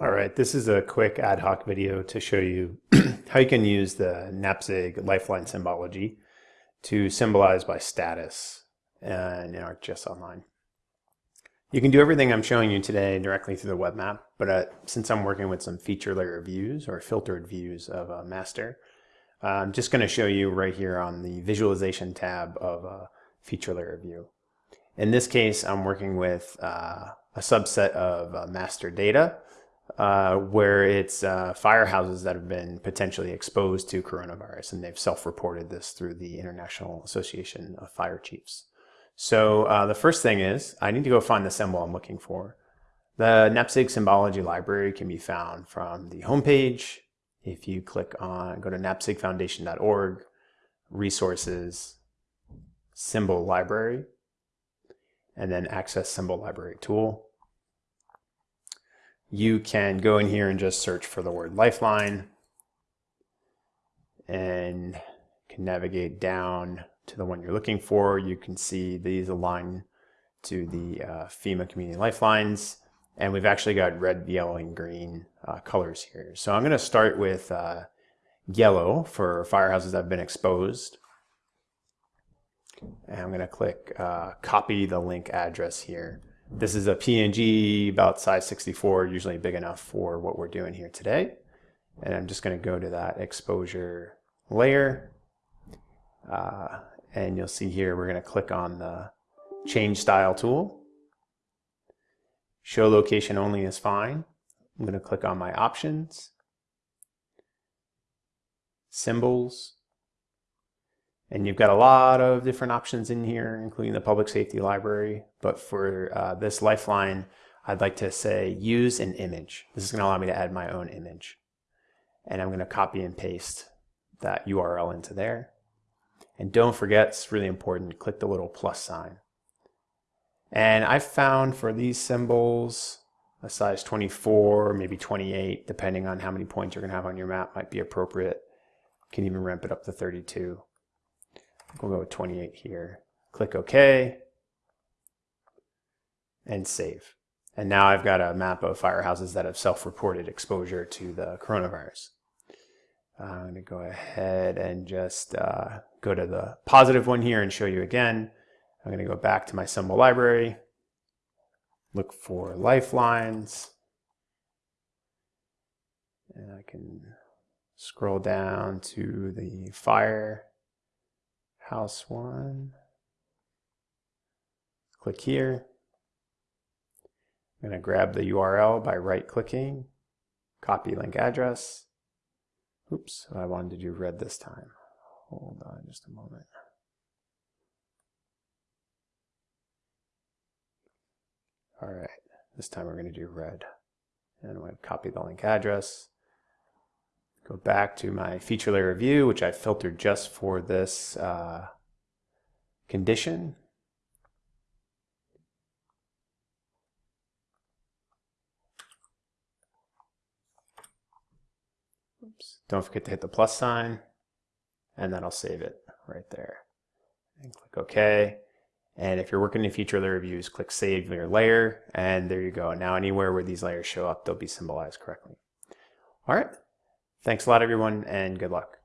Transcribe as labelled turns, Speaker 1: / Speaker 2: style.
Speaker 1: All right, this is a quick ad hoc video to show you how you can use the NAPSG lifeline symbology to symbolize by status in ArcGIS Online. You can do everything I'm showing you today directly through the web map, but uh, since I'm working with some feature layer views or filtered views of a master, uh, I'm just going to show you right here on the visualization tab of a feature layer view. In this case, I'm working with uh, a subset of uh, master data uh, where it's uh, firehouses that have been potentially exposed to coronavirus, and they've self-reported this through the International Association of Fire Chiefs. So uh, the first thing is I need to go find the symbol I'm looking for. The NAPSG symbology library can be found from the homepage. If you click on, go to napsgfoundation.org, resources, symbol library, and then access symbol library tool you can go in here and just search for the word lifeline and can navigate down to the one you're looking for. You can see these align to the uh, FEMA community lifelines and we've actually got red, yellow, and green uh, colors here. So I'm going to start with uh, yellow for firehouses that have been exposed. And I'm going to click uh, copy the link address here. This is a PNG about size 64, usually big enough for what we're doing here today. And I'm just going to go to that exposure layer. Uh, and you'll see here we're going to click on the change style tool. Show location only is fine. I'm going to click on my options, symbols, and you've got a lot of different options in here, including the public safety library. But for uh, this Lifeline, I'd like to say use an image. This is going to allow me to add my own image. And I'm going to copy and paste that URL into there. And don't forget, it's really important, click the little plus sign. And I found for these symbols, a size 24, maybe 28, depending on how many points you're going to have on your map might be appropriate. You can even ramp it up to 32. We'll go with 28 here. Click OK and save. And now I've got a map of firehouses that have self-reported exposure to the coronavirus. Uh, I'm going to go ahead and just uh, go to the positive one here and show you again. I'm going to go back to my symbol library, look for lifelines, and I can scroll down to the fire house one. Click here. I'm going to grab the URL by right clicking, copy link address. Oops, I wanted to do red this time. Hold on just a moment. All right, this time we're going to do red. And I'm going to copy the link address. Go back to my feature layer view, which I filtered just for this uh, condition. Oops. Don't forget to hit the plus sign, and then I'll save it right there. And click OK. And if you're working in feature layer views, click Save Your Layer, and there you go. Now anywhere where these layers show up, they'll be symbolized correctly. All right. Thanks a lot, everyone, and good luck.